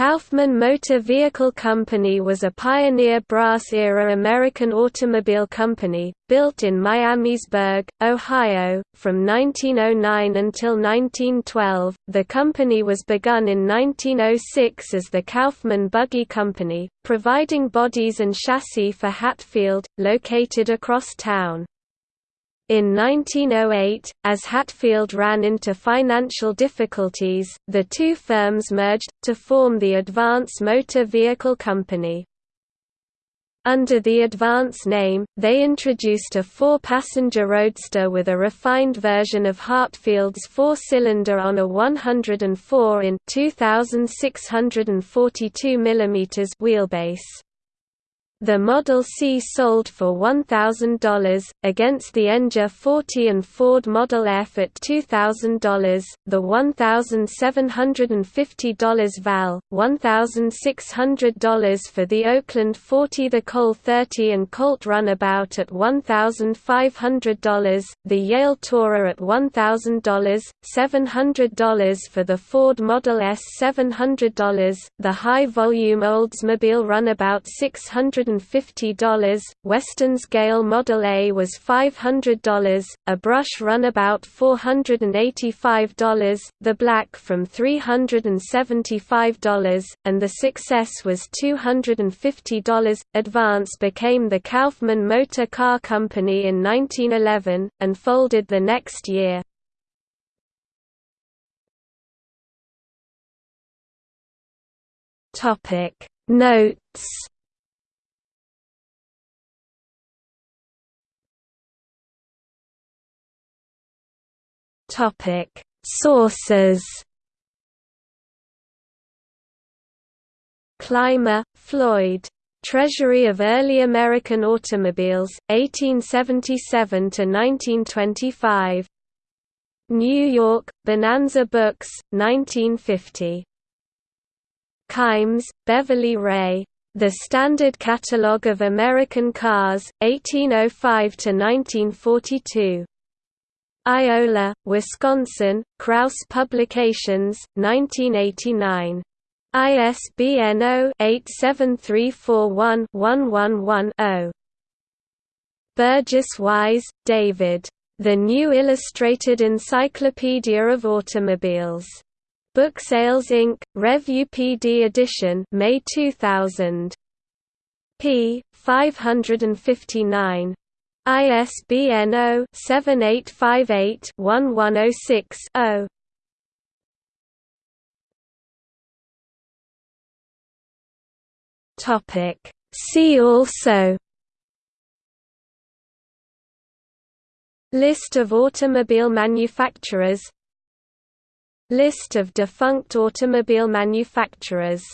Kaufman Motor Vehicle Company was a pioneer brass-era American automobile company, built in Miamisburg, Ohio, from 1909 until 1912. The company was begun in 1906 as the Kaufman Buggy Company, providing bodies and chassis for Hatfield, located across town. In 1908, as Hatfield ran into financial difficulties, the two firms merged, to form the Advance Motor Vehicle Company. Under the Advance name, they introduced a four-passenger roadster with a refined version of Hatfield's four-cylinder on a 104 in 2642 mm wheelbase. The Model C sold for $1,000, against the Enger 40 and Ford Model F at $2,000, the $1,750 FAL, $1,600 for the Oakland 40 the Cole 30 and Colt Runabout at $1,500, the Yale Tourer at $1,000, $700 for the Ford Model S $700, the high-volume Oldsmobile Runabout 600 $150, Western's Gale Model A was $500, a brush runabout $485, the black from $375, and the Success was $250. Advance became the Kaufman Motor Car Company in 1911, and folded the next year. Topic Notes Topic Sources Clymer, Floyd. Treasury of Early American Automobiles, 1877 to 1925. New York, Bonanza Books, 1950. Kimes, Beverly Rae. The Standard Catalogue of American Cars, 1805–1942. Iola, Wisconsin, Krause Publications, 1989. ISBN 0-87341-111-0. Burgess Wise, David. The New Illustrated Encyclopedia of Automobiles. Book Sales Inc., Review PD edition May 2000. p. 559. ISBN 0-7858-1106-0. Topic. See also. List of automobile manufacturers. List of defunct automobile manufacturers